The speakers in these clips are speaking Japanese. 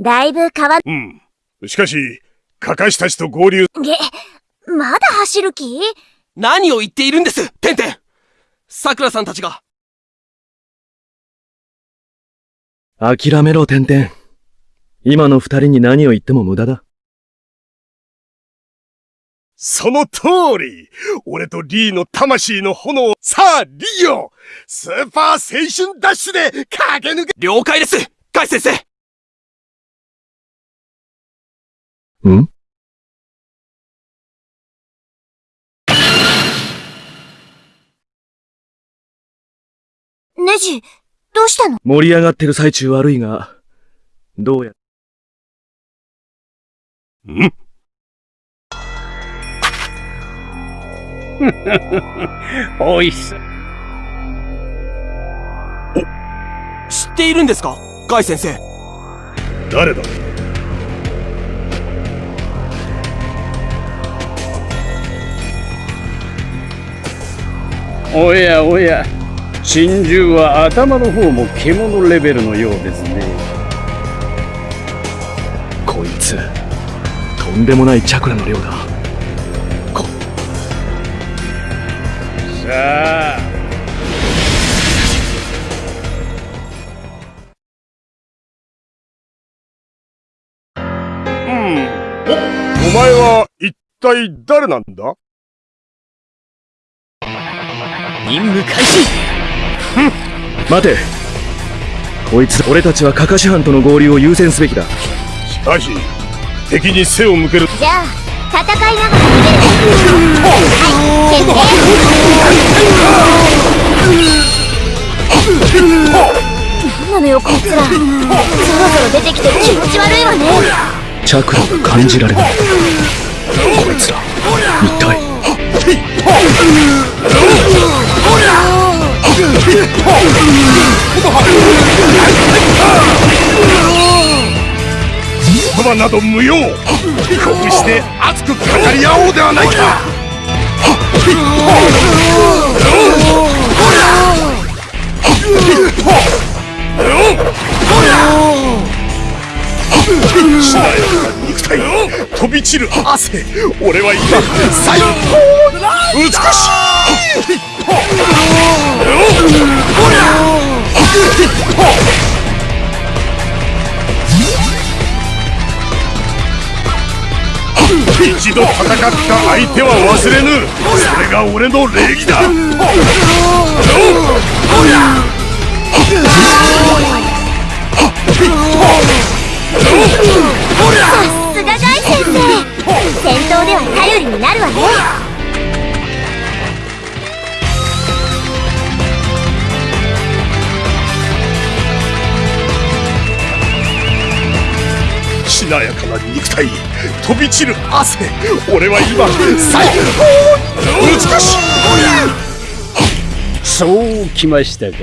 だいぶ変わっ、うん。しかし、カカシたちと合流、げ、まだ走る気？何を言っているんですテンテン桜さんたちが。諦めろ、てんてん。今の二人に何を言っても無駄だ。その通り俺とリーの魂の炎を、さあ、リーよスーパー青春ダッシュで駆け抜け了解ですカイ先生ん？ネジ、どうしたの？盛り上がってる最中悪いが、どうや、ん？おいしそう。知っているんですか？カイ先生。誰だ？おやおや、珍獣は頭の方も獣レベルのようですね。こいつ、とんでもないチャクラの量だ。さあ、お前は一体誰なんだ？任務開始。待て。こいつ、俺たちはカカシ班との合流を優先すべきだ。しかし、敵に背を向ける。じゃあ、戦いながら逃げる。はい、決定。なんなのよ、こいつら。そろそろ出てきて気持ち悪いわね。チャクラが感じられない。こいつら、一体。言葉など無用。こうして熱く語り合おうではないか。しなやかな肉体飛び散る汗俺は今最高美しい一度戦った相手は忘れぬ。それが俺の礼儀だ。体飛び散る汗俺は今最高に美しいそうきましたか。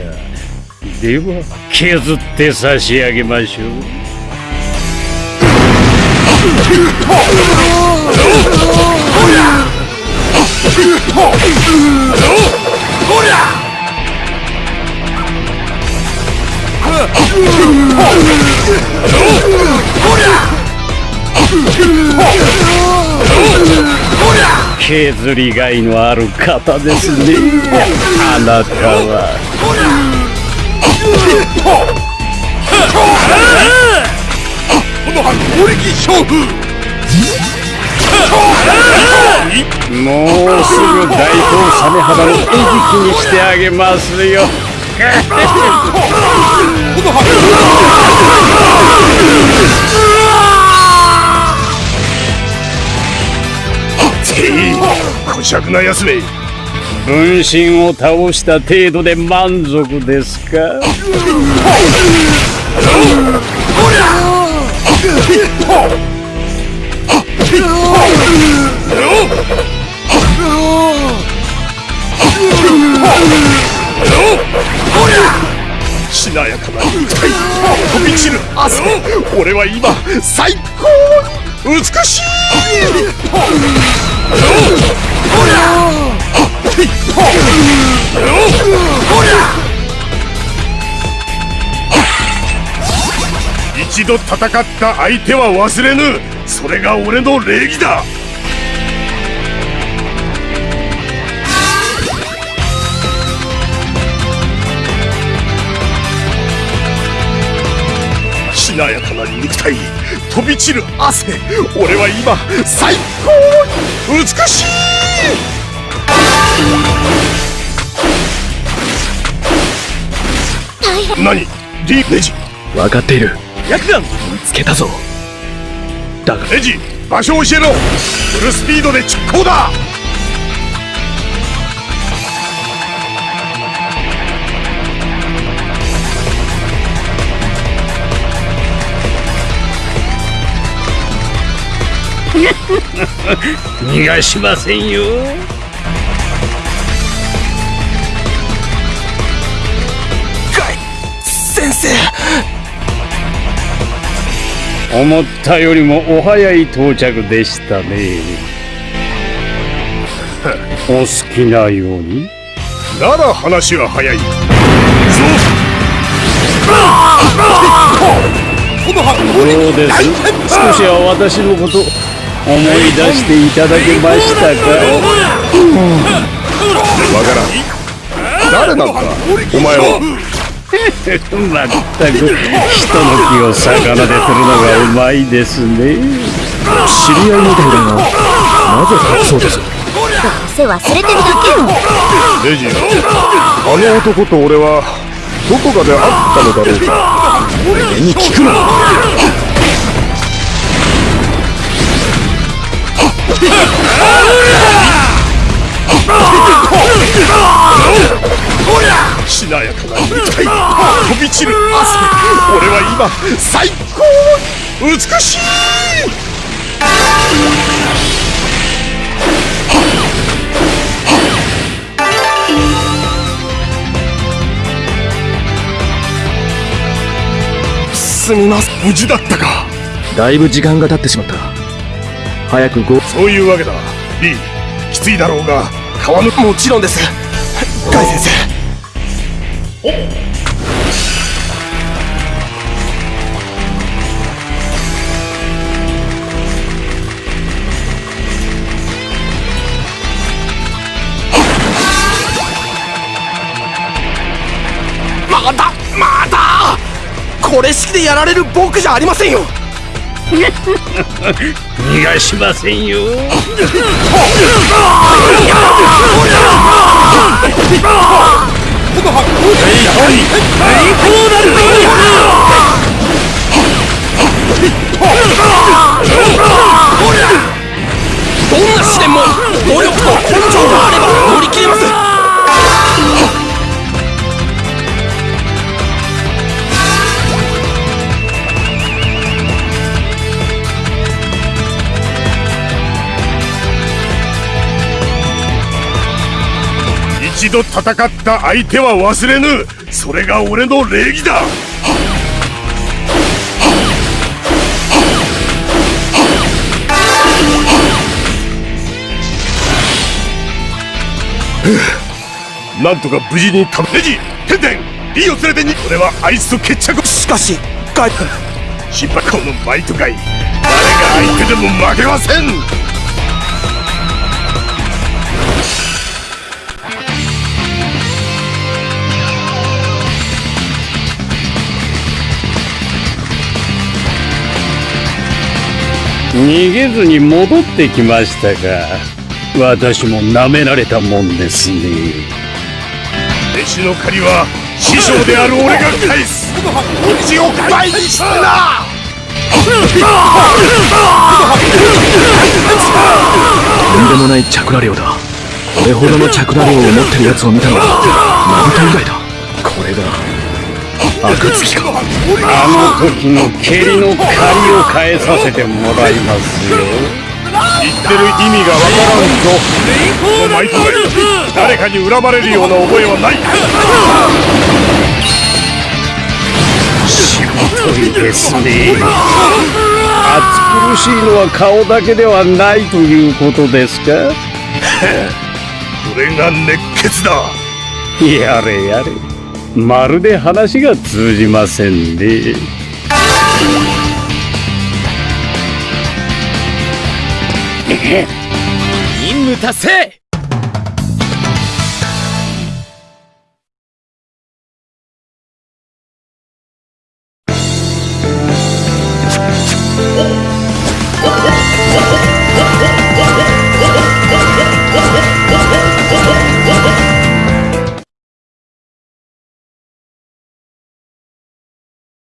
では、削って差し上げましょう。削りがいのある方ですね。あなたは。もうすぐ大東サメ肌の餌食にしてあげますよ。てい。こしゃくなやつめ。分身を倒した程度で満足ですか？しなやかな肉体。飛び散る汗俺は今最高に美しい一度戦った相手は忘れぬ。それが俺の礼儀だ。しなやかな肉体。飛び散る汗。俺は今最高に美しい。何？リネジ。分かっている。薬眼見つけたぞ。だが。ネジ。場所を教えろ。フルスピードで直行だ逃がしませんよ。先生。思ったよりもお早い到着でしたね。お好きなように。なら話は早い。どうです。少しは私のこと思い出していただけましたかわからん誰なんだお前はまったく人の気を。逆なでするのがうまいですね知り合いみたいだがなぜ隠そうとすどうせ忘れてるだけよレジあの男と俺はどこかで会ったのだろうか俺に聞くなしなやかな肉体飛び散る汗俺は今最高美しいすみません無事だったかだいぶ時間が経ってしまった早くご。そういうわけだ。リーきついだろうが。川のもちろんです。ガイ先生。おまたまたこれ式でやられる僕じゃありませんよ。逃がしませんよ。どんな試練も努力と根性があれば乗り一度戦った相手は忘れぬ。それが俺の礼儀だ。なんとか無事にたネジテンテンリーを連れてに。俺はあいつと決着。しかしガイ心配このバイトガイ誰が相手でも負けません逃げずに戻ってきましたか私も舐められたもんですね。弟子の借りは師匠である俺が返す。オチを倍にしてな。とんでもないチャクラ量だ。これほどのチャクラ量を持ってるやつを見たのはナルト以外だ。これがあの時の蹴りの借りを返させてもらいますよ。言ってる意味がわからんぞ。このマイトガイ誰かに恨まれるような覚えはない。しぶといですね。暑苦しいのは顔だけではないということですか？これが熱血だ。やれやれまるで話が通じませんね。任務達成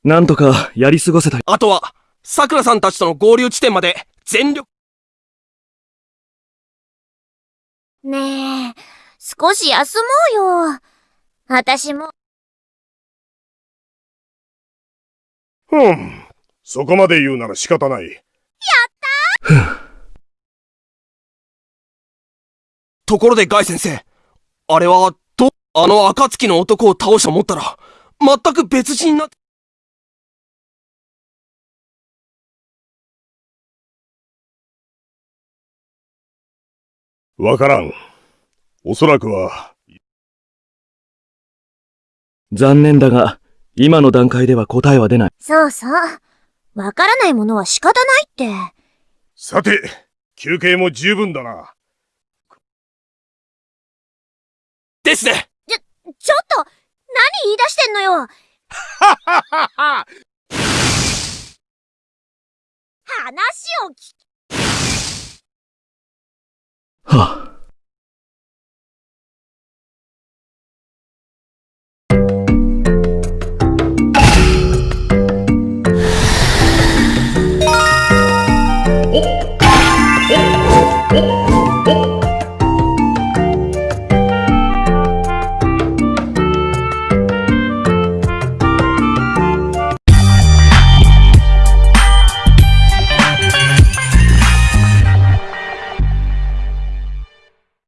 なんとかやり過ごせた。あとは、さくらさんたちとの合流地点まで全力ねえ、少し休もうよ。私も、ふん。そこまで言うなら仕方ない。ところでガイ先生、あれは、ど、あの暁の男を倒したと思ったら、全く別人になって、わからん。おそらくは、残念だが、今の段階では答えは出ない。そうそう。わからないものは仕方ないって。さて、休憩も十分だな。ですねちょっと何言い出してんのよ 話を聞啊。